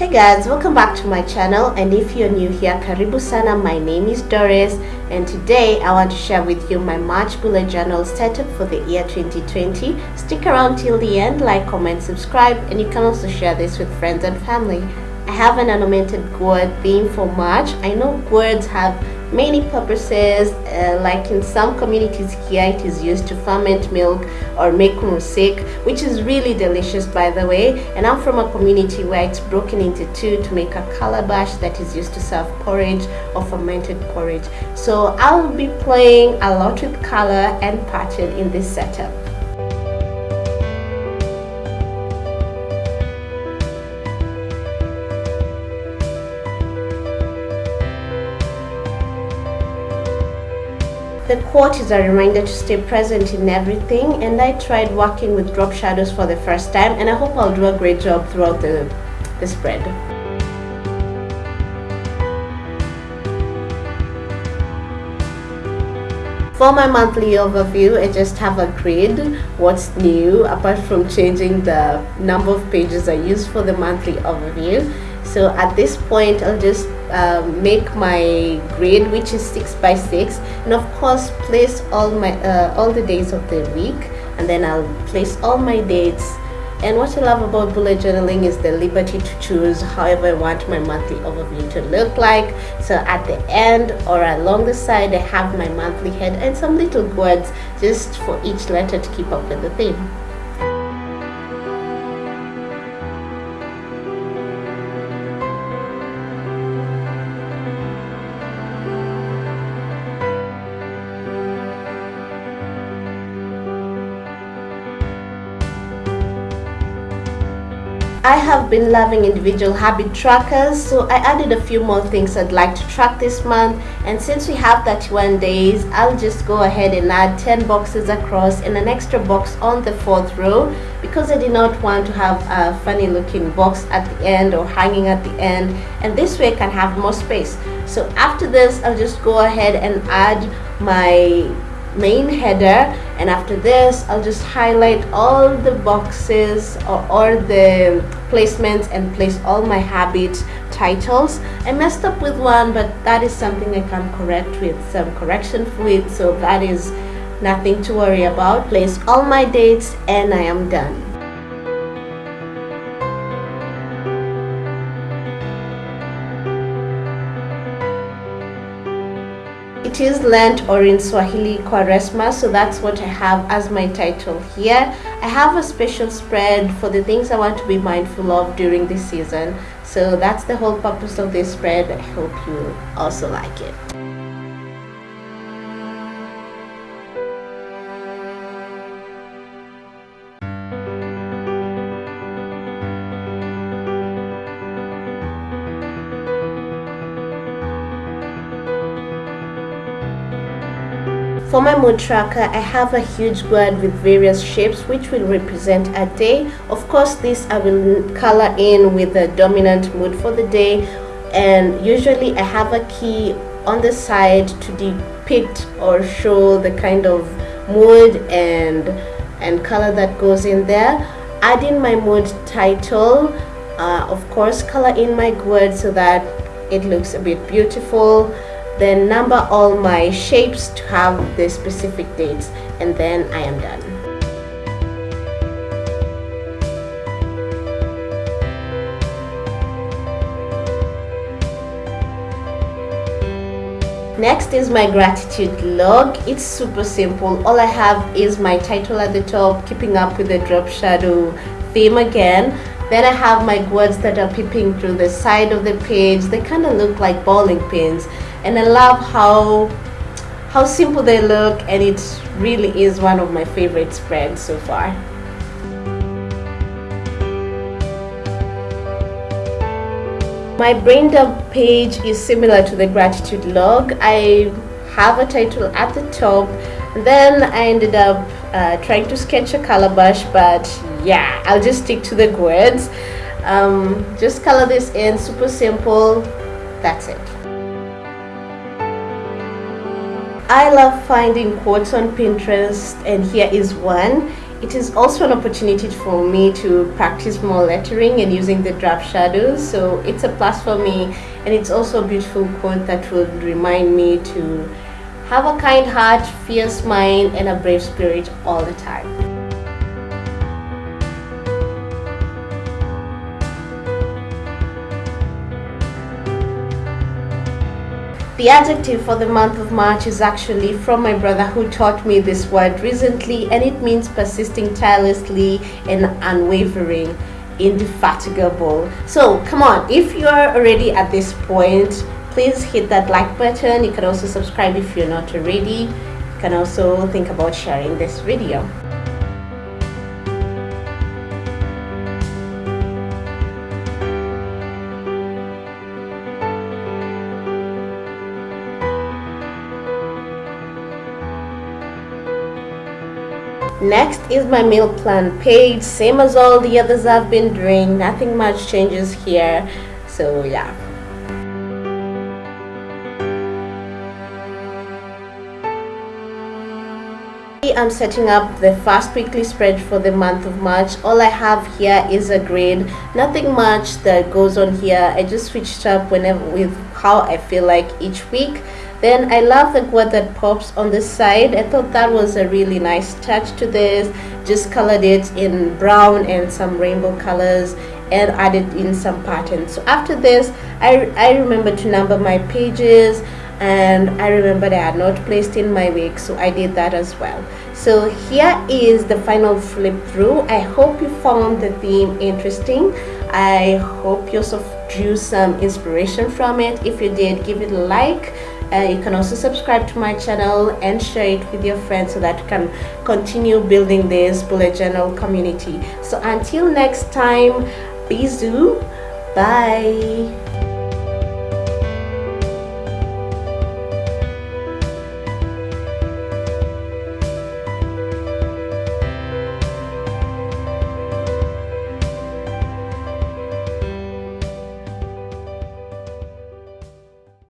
Hey guys, welcome back to my channel and if you're new here, karibu sana, my name is Doris and today I want to share with you my March bullet journal setup for the year 2020. Stick around till the end, like, comment, subscribe and you can also share this with friends and family. I have an ornamented gourd theme for March. I know gourds have many purposes uh, like in some communities here it is used to ferment milk or make mursik which is really delicious by the way. And I'm from a community where it's broken into two to make a calabash that is used to serve porridge or fermented porridge. So I'll be playing a lot with color and pattern in this setup The quote is a reminder to stay present in everything and I tried working with drop shadows for the first time and I hope I'll do a great job throughout the, the spread. For my monthly overview, I just have a grid, what's new, apart from changing the number of pages I use for the monthly overview. So at this point, I'll just um, make my grid which is six by six and of course place all my uh, all the days of the week and then I'll place all my dates and what I love about bullet journaling is the liberty to choose however I want my monthly overview to look like. So at the end or along the side, I have my monthly head and some little words just for each letter to keep up with the theme. I have been loving individual habit trackers so I added a few more things I'd like to track this month. And since we have 31 days I'll just go ahead and add 10 boxes across and an extra box on the fourth row because I did not want to have a funny looking box at the end or hanging at the end. And this way I can have more space. So after this I'll just go ahead and add my main header and after this I'll just highlight all the boxes or, or the placements and place all my habit titles. I messed up with one but that is something I can correct with some correction fluid so that is nothing to worry about. Place all my dates and I am done It is Lent or in Swahili Kwaresma, so that's what I have as my title here. I have a special spread for the things I want to be mindful of during this season. So that's the whole purpose of this spread. I hope you also like it. For my mood tracker, I have a huge board with various shapes which will represent a day. Of course, this I will color in with the dominant mood for the day and usually I have a key on the side to depict or show the kind of mood and and color that goes in there. Add in my mood title, uh, of course color in my words so that it looks a bit beautiful then number all my shapes to have the specific dates and then I am done. Next is my gratitude log. It's super simple. All I have is my title at the top, keeping up with the drop shadow theme again. Then I have my words that are peeping through the side of the page. They kind of look like bowling pins and I love how how simple they look and it really is one of my favorite spreads so far. My brain dump page is similar to the gratitude log. I have a title at the top then I ended up uh, trying to sketch a calabash but yeah I'll just stick to the words um, just color this in super simple that's it I love finding quotes on Pinterest and here is one. it is also an opportunity for me to practice more lettering and using the drop shadows so it's a plus for me and it's also a beautiful quote that will remind me to have a kind heart fierce mind and a brave spirit all the time The adjective for the month of March is actually from my brother who taught me this word recently and it means persisting tirelessly and unwavering, indefatigable. So come on, if you're already at this point, please hit that like button. You can also subscribe if you're not already. You can also think about sharing this video. Next is my meal plan page same as all the others I've been doing. Nothing much changes here. So yeah. I'm setting up the fast weekly spread for the month of March. All I have here is a grid. Nothing much that goes on here. I just switched up whenever with how I feel like each week then I love the quote that pops on the side. I thought that was a really nice touch to this. Just colored it in brown and some rainbow colors and added in some patterns. So after this I, I remember to number my pages and I remembered I had not placed in my wig so I did that as well. So here is the final flip through. I hope you found the theme interesting. I hope you also drew some inspiration from it. If you did give it a like uh, you can also subscribe to my channel and share it with your friends so that you can continue building this bullet journal community. So until next time do bye